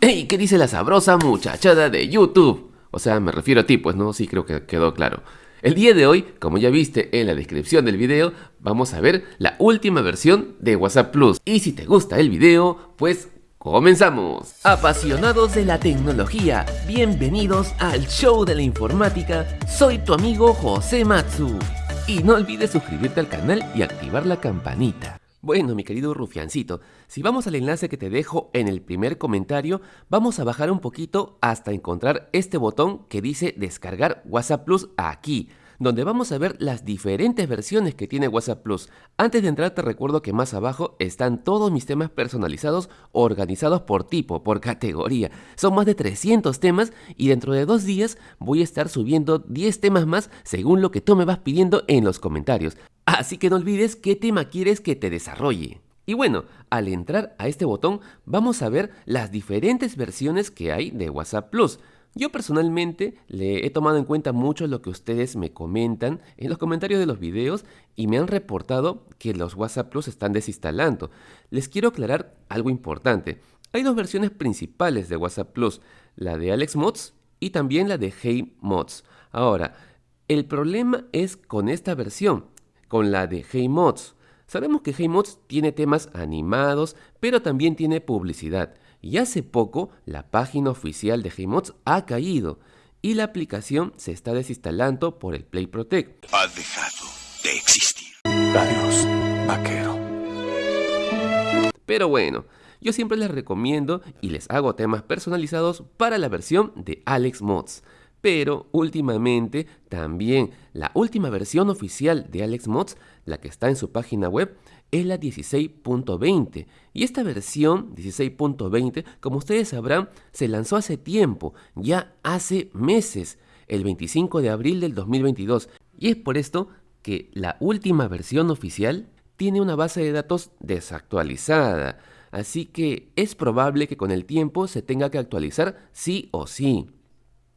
¡Ey! ¿Qué dice la sabrosa muchachada de YouTube? O sea, me refiero a ti, pues no, sí creo que quedó claro. El día de hoy, como ya viste en la descripción del video, vamos a ver la última versión de WhatsApp Plus. Y si te gusta el video, pues comenzamos. Apasionados de la tecnología, bienvenidos al show de la informática. Soy tu amigo José Matsu. Y no olvides suscribirte al canal y activar la campanita. Bueno, mi querido rufiancito, si vamos al enlace que te dejo en el primer comentario, vamos a bajar un poquito hasta encontrar este botón que dice descargar WhatsApp Plus aquí donde vamos a ver las diferentes versiones que tiene WhatsApp Plus. Antes de entrar te recuerdo que más abajo están todos mis temas personalizados organizados por tipo, por categoría. Son más de 300 temas y dentro de dos días voy a estar subiendo 10 temas más según lo que tú me vas pidiendo en los comentarios. Así que no olvides qué tema quieres que te desarrolle. Y bueno, al entrar a este botón vamos a ver las diferentes versiones que hay de WhatsApp Plus. Yo personalmente le he tomado en cuenta mucho lo que ustedes me comentan en los comentarios de los videos y me han reportado que los WhatsApp Plus están desinstalando. Les quiero aclarar algo importante. Hay dos versiones principales de WhatsApp Plus, la de Alex Mods y también la de Hey Mods. Ahora, el problema es con esta versión, con la de Hey Mods. Sabemos que Hey Mods tiene temas animados, pero también tiene publicidad y hace poco la página oficial de Gmods ha caído y la aplicación se está desinstalando por el Play Protect. Ha dejado de existir. Adiós, vaquero. Pero bueno, yo siempre les recomiendo y les hago temas personalizados para la versión de Alex Mods. Pero últimamente también la última versión oficial de Alex Mods, la que está en su página web, es la 16.20 y esta versión 16.20 como ustedes sabrán se lanzó hace tiempo, ya hace meses, el 25 de abril del 2022 y es por esto que la última versión oficial tiene una base de datos desactualizada, así que es probable que con el tiempo se tenga que actualizar sí o sí.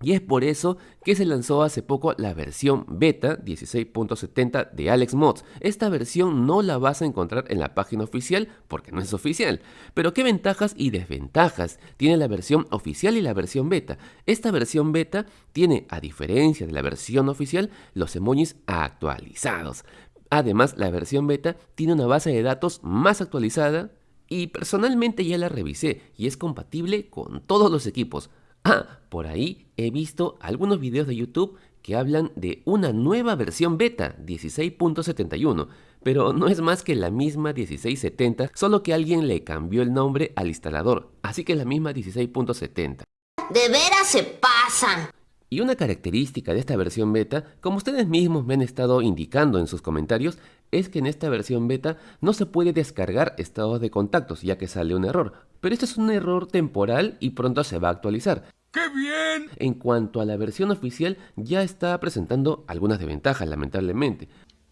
Y es por eso que se lanzó hace poco la versión beta 16.70 de Alex Mods. Esta versión no la vas a encontrar en la página oficial porque no es oficial. Pero ¿qué ventajas y desventajas tiene la versión oficial y la versión beta? Esta versión beta tiene, a diferencia de la versión oficial, los emojis actualizados. Además, la versión beta tiene una base de datos más actualizada y personalmente ya la revisé y es compatible con todos los equipos. Ah, por ahí he visto algunos videos de YouTube que hablan de una nueva versión beta 16.71, pero no es más que la misma 1670, solo que alguien le cambió el nombre al instalador, así que la misma 16.70. De veras se pasan. Y una característica de esta versión beta, como ustedes mismos me han estado indicando en sus comentarios, es que en esta versión beta no se puede descargar estados de contactos ya que sale un error, pero esto es un error temporal y pronto se va a actualizar. ¡Qué bien! En cuanto a la versión oficial, ya está presentando algunas desventajas, lamentablemente.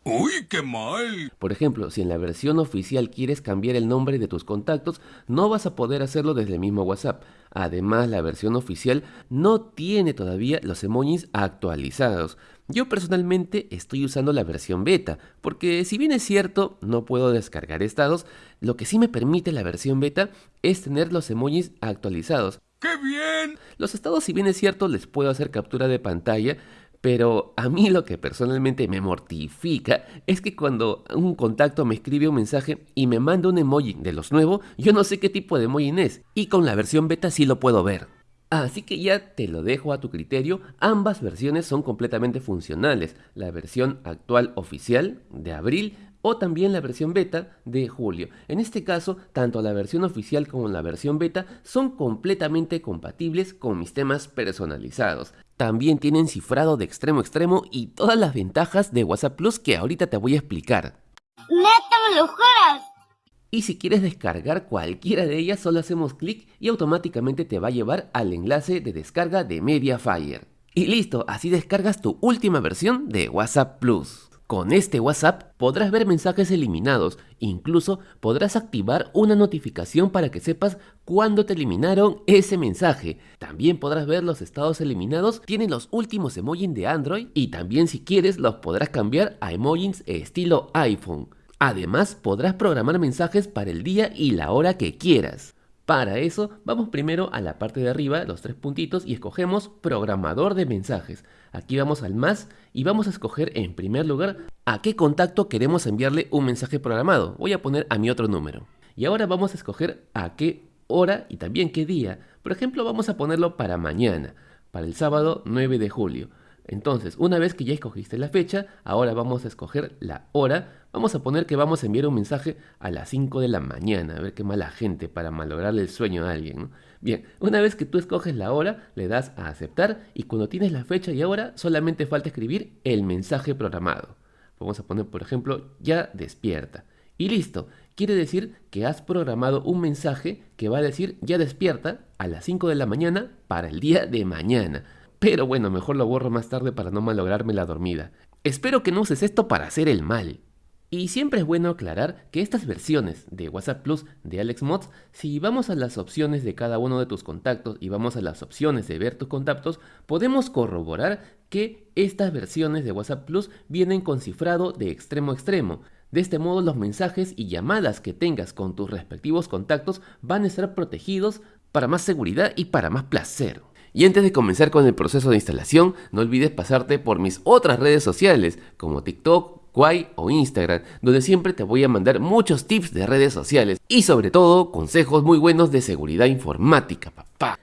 ¡Uy, qué mal! Por ejemplo, si en la versión oficial quieres cambiar el nombre de tus contactos, no vas a poder hacerlo desde el mismo WhatsApp. Además, la versión oficial no tiene todavía los emojis actualizados. Yo personalmente estoy usando la versión beta, porque si bien es cierto, no puedo descargar estados, lo que sí me permite la versión beta es tener los emojis actualizados. ¡Qué bien! Los estados, si bien es cierto, les puedo hacer captura de pantalla, pero a mí lo que personalmente me mortifica es que cuando un contacto me escribe un mensaje y me manda un emoji de los nuevos, yo no sé qué tipo de emoji es, y con la versión beta sí lo puedo ver. Así que ya te lo dejo a tu criterio, ambas versiones son completamente funcionales, la versión actual oficial de abril o también la versión beta de julio. En este caso, tanto la versión oficial como la versión beta son completamente compatibles con mis temas personalizados. También tienen cifrado de extremo a extremo y todas las ventajas de WhatsApp Plus que ahorita te voy a explicar. ¡Neta me lo juras! Y si quieres descargar cualquiera de ellas, solo hacemos clic y automáticamente te va a llevar al enlace de descarga de Mediafire. Y listo, así descargas tu última versión de WhatsApp Plus. Con este WhatsApp podrás ver mensajes eliminados, incluso podrás activar una notificación para que sepas cuándo te eliminaron ese mensaje. También podrás ver los estados eliminados, tienen los últimos emojis de Android y también si quieres los podrás cambiar a emojis estilo iPhone. Además podrás programar mensajes para el día y la hora que quieras. Para eso, vamos primero a la parte de arriba, los tres puntitos, y escogemos programador de mensajes. Aquí vamos al más y vamos a escoger en primer lugar a qué contacto queremos enviarle un mensaje programado. Voy a poner a mi otro número. Y ahora vamos a escoger a qué hora y también qué día. Por ejemplo, vamos a ponerlo para mañana, para el sábado 9 de julio. Entonces, una vez que ya escogiste la fecha, ahora vamos a escoger la hora. Vamos a poner que vamos a enviar un mensaje a las 5 de la mañana. A ver qué mala gente para malograrle el sueño a alguien. Bien, una vez que tú escoges la hora, le das a aceptar y cuando tienes la fecha y hora, solamente falta escribir el mensaje programado. Vamos a poner, por ejemplo, ya despierta. Y listo. Quiere decir que has programado un mensaje que va a decir ya despierta a las 5 de la mañana para el día de mañana. Pero bueno, mejor lo borro más tarde para no malograrme la dormida. Espero que no uses esto para hacer el mal. Y siempre es bueno aclarar que estas versiones de WhatsApp Plus de Alex Mods, si vamos a las opciones de cada uno de tus contactos y vamos a las opciones de ver tus contactos, podemos corroborar que estas versiones de WhatsApp Plus vienen con cifrado de extremo a extremo. De este modo los mensajes y llamadas que tengas con tus respectivos contactos van a estar protegidos para más seguridad y para más placer. Y antes de comenzar con el proceso de instalación, no olvides pasarte por mis otras redes sociales como TikTok, Kwai o Instagram, donde siempre te voy a mandar muchos tips de redes sociales y sobre todo consejos muy buenos de seguridad informática.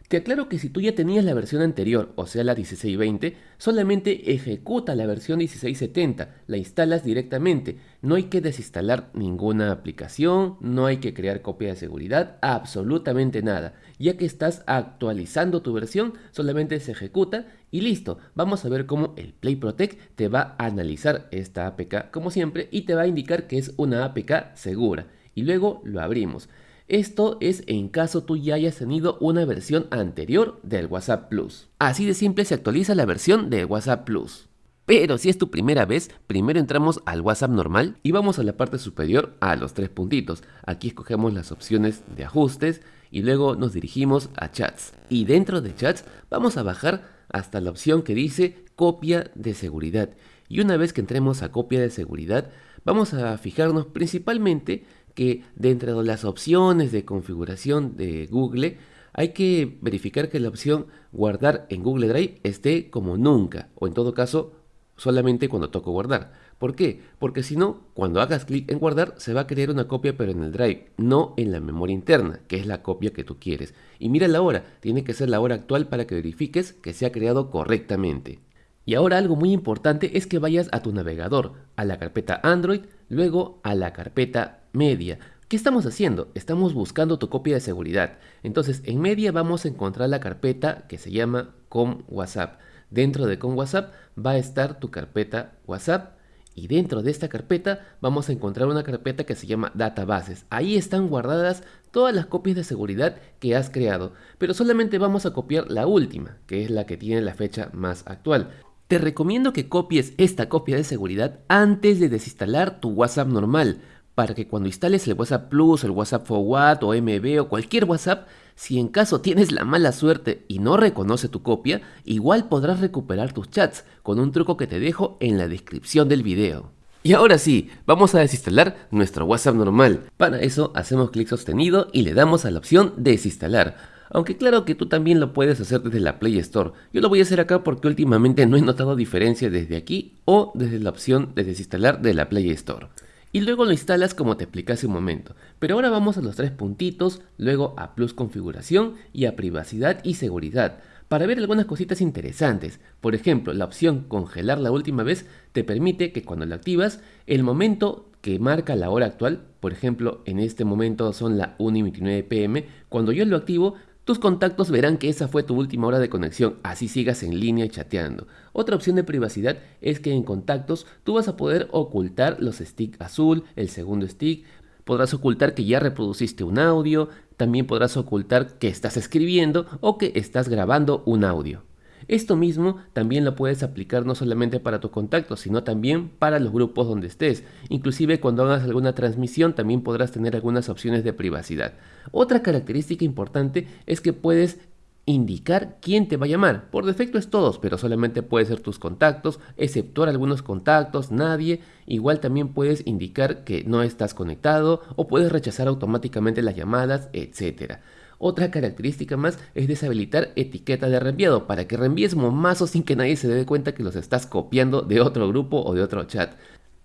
Te aclaro que si tú ya tenías la versión anterior, o sea la 1620, solamente ejecuta la versión 1670, la instalas directamente, no hay que desinstalar ninguna aplicación, no hay que crear copia de seguridad, absolutamente nada. Ya que estás actualizando tu versión, solamente se ejecuta y listo. Vamos a ver cómo el Play Protect te va a analizar esta APK como siempre y te va a indicar que es una APK segura. Y luego lo abrimos. Esto es en caso tú ya hayas tenido una versión anterior del WhatsApp Plus. Así de simple se actualiza la versión de WhatsApp Plus. Pero si es tu primera vez, primero entramos al WhatsApp normal y vamos a la parte superior a los tres puntitos. Aquí escogemos las opciones de ajustes y luego nos dirigimos a chats. Y dentro de chats vamos a bajar hasta la opción que dice copia de seguridad. Y una vez que entremos a copia de seguridad, vamos a fijarnos principalmente que dentro de las opciones de configuración de Google hay que verificar que la opción guardar en Google Drive esté como nunca o en todo caso solamente cuando toco guardar. ¿Por qué? Porque si no, cuando hagas clic en guardar, se va a crear una copia pero en el drive, no en la memoria interna, que es la copia que tú quieres. Y mira la hora, tiene que ser la hora actual para que verifiques que se ha creado correctamente. Y ahora algo muy importante es que vayas a tu navegador, a la carpeta Android, luego a la carpeta Media. ¿Qué estamos haciendo? Estamos buscando tu copia de seguridad. Entonces, en Media vamos a encontrar la carpeta que se llama Com WhatsApp. Dentro de con WhatsApp va a estar tu carpeta WhatsApp y dentro de esta carpeta vamos a encontrar una carpeta que se llama databases. Ahí están guardadas todas las copias de seguridad que has creado, pero solamente vamos a copiar la última, que es la que tiene la fecha más actual. Te recomiendo que copies esta copia de seguridad antes de desinstalar tu WhatsApp normal, para que cuando instales el WhatsApp Plus, el WhatsApp Forward o MB o cualquier WhatsApp, si en caso tienes la mala suerte y no reconoce tu copia, igual podrás recuperar tus chats con un truco que te dejo en la descripción del video. Y ahora sí, vamos a desinstalar nuestro WhatsApp normal. Para eso hacemos clic sostenido y le damos a la opción desinstalar. Aunque claro que tú también lo puedes hacer desde la Play Store. Yo lo voy a hacer acá porque últimamente no he notado diferencia desde aquí o desde la opción de desinstalar de la Play Store y luego lo instalas como te expliqué hace un momento. Pero ahora vamos a los tres puntitos, luego a Plus Configuración y a Privacidad y Seguridad para ver algunas cositas interesantes. Por ejemplo, la opción Congelar la última vez te permite que cuando la activas, el momento que marca la hora actual, por ejemplo, en este momento son la 1 y 29 pm, cuando yo lo activo, tus contactos verán que esa fue tu última hora de conexión, así sigas en línea chateando. Otra opción de privacidad es que en contactos tú vas a poder ocultar los stick azul, el segundo stick, podrás ocultar que ya reproduciste un audio, también podrás ocultar que estás escribiendo o que estás grabando un audio. Esto mismo también lo puedes aplicar no solamente para tus contactos, sino también para los grupos donde estés. Inclusive cuando hagas alguna transmisión también podrás tener algunas opciones de privacidad. Otra característica importante es que puedes indicar quién te va a llamar. Por defecto es todos, pero solamente puede ser tus contactos, exceptuar algunos contactos, nadie. Igual también puedes indicar que no estás conectado o puedes rechazar automáticamente las llamadas, etc. Otra característica más es deshabilitar etiqueta de reenviado para que reenvíes momazos sin que nadie se dé cuenta que los estás copiando de otro grupo o de otro chat.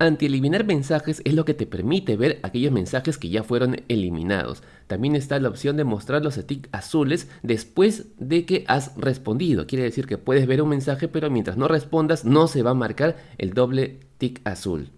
Anti-eliminar mensajes es lo que te permite ver aquellos mensajes que ya fueron eliminados. También está la opción de mostrar los tics azules después de que has respondido. Quiere decir que puedes ver un mensaje pero mientras no respondas no se va a marcar el doble tic azul.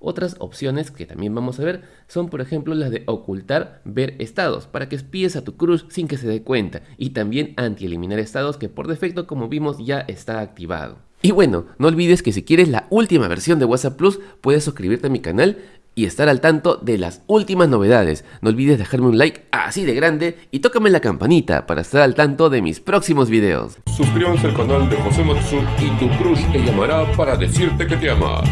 Otras opciones que también vamos a ver son por ejemplo las de ocultar ver estados para que espíes a tu cruz sin que se dé cuenta y también anti-eliminar estados que por defecto como vimos ya está activado. Y bueno, no olvides que si quieres la última versión de WhatsApp Plus, puedes suscribirte a mi canal y estar al tanto de las últimas novedades. No olvides dejarme un like así de grande y tócame la campanita para estar al tanto de mis próximos videos. Suscríbanse al canal de José Matsu y tu crush te llamará para decirte que te ama.